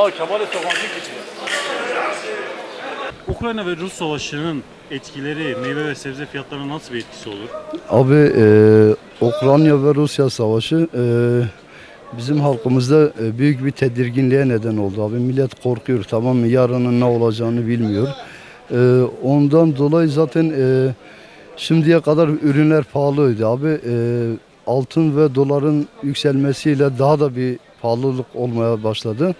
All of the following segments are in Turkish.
Aa Kemal'e sokancı geçiyor. Ukrayna ve Rus savaşının etkileri meyve ve sebze fiyatlarına nasıl bir etkisi olur? Abi e, Ukrayna ve Rusya savaşı e, bizim halkımızda e, büyük bir tedirginliğe neden oldu abi. Millet korkuyor tamam mı? Yarının ne olacağını bilmiyor. E, ondan dolayı zaten e, şimdiye kadar ürünler pahalıydı abi. E, altın ve doların yükselmesiyle daha da bir pahalılık olmaya başladı.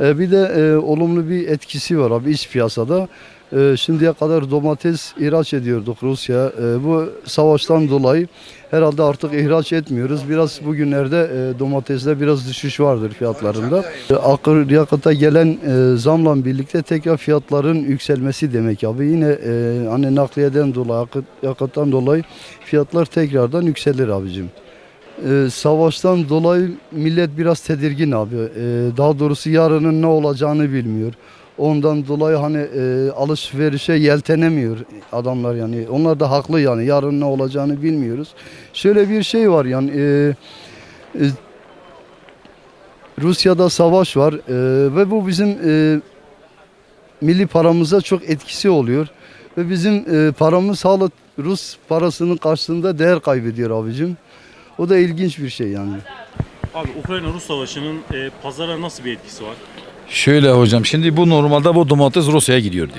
E, bir de e, olumlu bir etkisi var abi iç piyasada. E, şimdiye kadar domates ihraç ediyorduk Rusya. E, bu savaştan dolayı herhalde artık ihraç etmiyoruz. Biraz bugünlerde e, domatesde biraz düşüş vardır fiyatlarında. E, akaryakıta gelen e, zamla birlikte tekrar fiyatların yükselmesi demek abi. Yine e, hani nakliyeden dolayı, yakıt, yakıttan dolayı fiyatlar tekrardan yükselir abicim. Ee, savaştan dolayı millet biraz tedirgin abi. Ee, daha doğrusu yarının ne olacağını bilmiyor. Ondan dolayı hani e, alışverişe yeltenemiyor adamlar yani. Onlar da haklı yani. Yarın ne olacağını bilmiyoruz. Şöyle bir şey var yani. e, e, Rusya'da savaş var e, ve bu bizim e, milli paramıza çok etkisi oluyor. Ve bizim e, paramız hala Rus parasının karşısında değer kaybediyor abicim. O da ilginç bir şey yani. Abi Ukrayna-Rus savaşının e, pazara nasıl bir etkisi var? Şöyle hocam şimdi bu normalde bu domates Rusya'ya gidiyordu.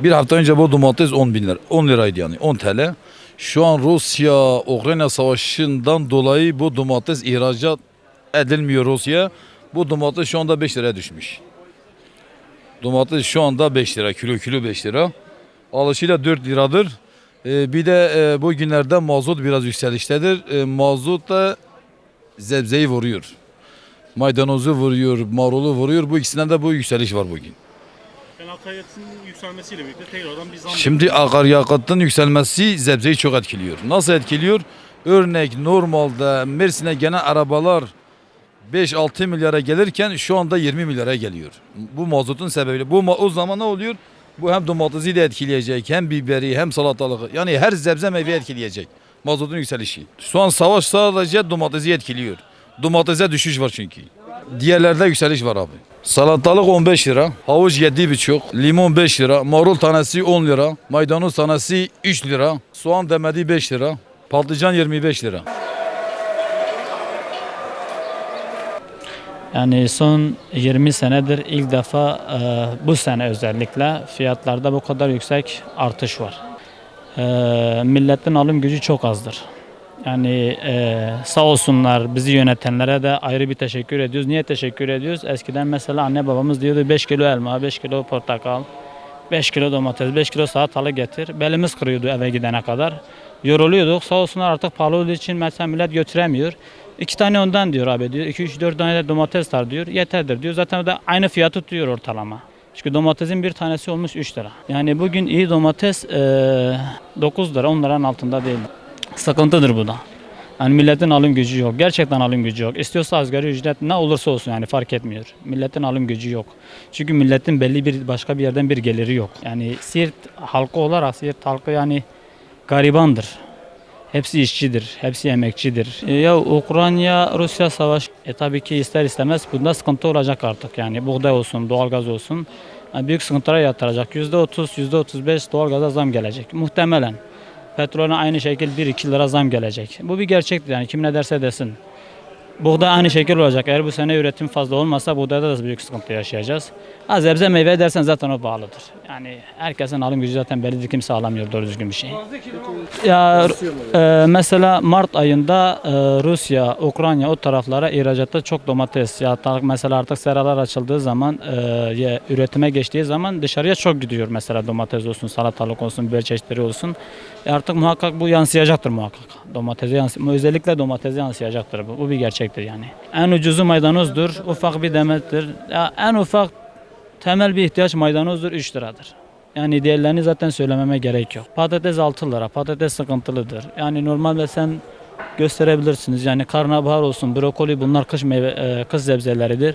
Bir hafta önce bu domates 10 bin lira, 10 liraydı yani 10 TL. Şu an Rusya Ukrayna savaşından dolayı bu domates ihracat edilmiyor Rusya. Bu domates şu anda 5 liraya düşmüş. Domates şu anda 5 lira, kilo kilo 5 lira. Alışıyla 4 liradır. Ee, bir de e, bu günlerde mazot biraz yükseliştedir. E, mazot da zebzeyi vuruyor. Maydanozu vuruyor, marulu vuruyor. Bu ikisinden de bu yükseliş var bugün. Yani akaryakıtın yükselmesiyle birlikte tekrardan bir zam Şimdi akaryakıtın yükselmesi zebzeyi çok etkiliyor. Nasıl etkiliyor? Örnek normalde Mersin'e gelen arabalar 5-6 milyara gelirken şu anda 20 milyara geliyor. Bu mazotun sebebiyle. Bu o zaman ne oluyor? Bu hem domatesi de etkileyecek, hem biberi, hem salatalığı. Yani her sebze meyve etkileyecek. Mazotun yükselişi. Şu an savaş sadece domatesi etkiliyor. Domatese düşüş var çünkü. Diğerlerde yükseliş var abi. Salatalık 15 lira, havuç 7,5, limon 5 lira, marul tanesi 10 lira, maydanoz tanesi 3 lira, soğan demedi 5 lira, patlıcan 25 lira. Yani son 20 senedir ilk defa e, bu sene özellikle fiyatlarda bu kadar yüksek artış var. E, milletin alım gücü çok azdır. Yani e, sağ olsunlar bizi yönetenlere de ayrı bir teşekkür ediyoruz. Niye teşekkür ediyoruz? Eskiden mesela anne babamız diyordu 5 kilo elma, 5 kilo portakal, 5 kilo domates, 5 kilo salatalık getir. Belimiz kırıyordu eve gidene kadar. Yoruluyorduk. Sağ olsunlar artık pahalı olduğu için mesela millet götüremiyor. İki tane ondan diyor abi diyor. 2 3 4 tane de domates var diyor. Yeterdir diyor. Zaten da aynı fiyatı tutuyor ortalama. Çünkü domatesin bir tanesi olmuş 3 lira. Yani bugün iyi domates eee 9 lira 10 liranın altında değil. Sıkıntıdır bu da. Yani milletin alım gücü yok. Gerçekten alım gücü yok. İstiyorsa asgari ücret ne olursa olsun yani fark etmiyor. Milletin alım gücü yok. Çünkü milletin belli bir başka bir yerden bir geliri yok. Yani Siirt halkı olarak Siirt halkı yani garibandır. Hepsi işçidir, hepsi emekçidir. E, ya Ukrayna Rusya savaş e, tabii ki ister istemez bunda sıkıntı olacak artık yani buğday olsun, doğalgaz olsun. Yani büyük sıkıntılara yatıracak. %30, %35 doğalgaza zam gelecek. Muhtemelen. Petrolüne aynı şekilde 1-2 lira zam gelecek. Bu bir gerçektir yani kim ne derse desin. Buğday aynı şekil olacak. Eğer bu sene üretim fazla olmasa buğdayda da büyük sıkıntı yaşayacağız. Ha sebze meyve dersen zaten o pahalıdır. Yani herkesin alım gücü zaten bellidir. Kimse alamıyor doğru düzgün bir şey. Ya e, mesela Mart ayında e, Rusya, Ukrayna o taraflara ihracatta çok domates ya mesela artık seralar açıldığı zaman e, üretime geçtiği zaman dışarıya çok gidiyor mesela domates olsun, salatalık olsun, biber çeşitleri olsun. E artık muhakkak bu yansıyacaktır muhakkak. Domatese yansı özellikle domatese yansıyacaktır bu. Bu bir gerçektir yani. En ucuzu maydanozdur, ufak bir demettir. Ya en ufak temel bir ihtiyaç maydanozdur 3 liradır. Yani diğerlerini zaten söylememe gerek yok. Patates 6 lira, patates sıkıntılıdır. Yani normalde sen gösterebilirsiniz. Yani karnabahar olsun, brokoli bunlar kış meyve, e, kış sebzeleridir.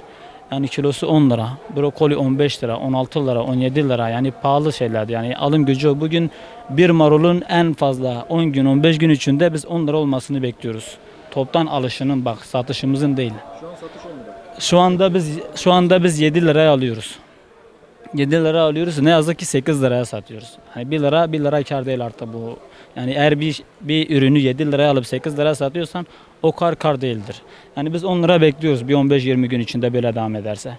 Yani kilosu 10 lira, brokoli 15 lira, 16 lira, 17 lira. Yani pahalı şeyler. Yani alım gücü. Bugün bir marulun en fazla 10 gün, 15 gün içinde biz 10 lira olmasını bekliyoruz. Toptan alışının bak satışımızın değil. Şu an satış 10 lira. Şu anda biz şu anda biz 7 liraya alıyoruz. 7 lira alıyoruz. Ne yazık ki 8 liraya satıyoruz. Hani 1 lira 1 lira kar değil artık bu. Yani eğer bir bir ürünü 7 liraya alıp 8 liraya satıyorsan o kar kar değildir. Yani biz 10 lira bekliyoruz bir 15-20 gün içinde böyle devam ederse.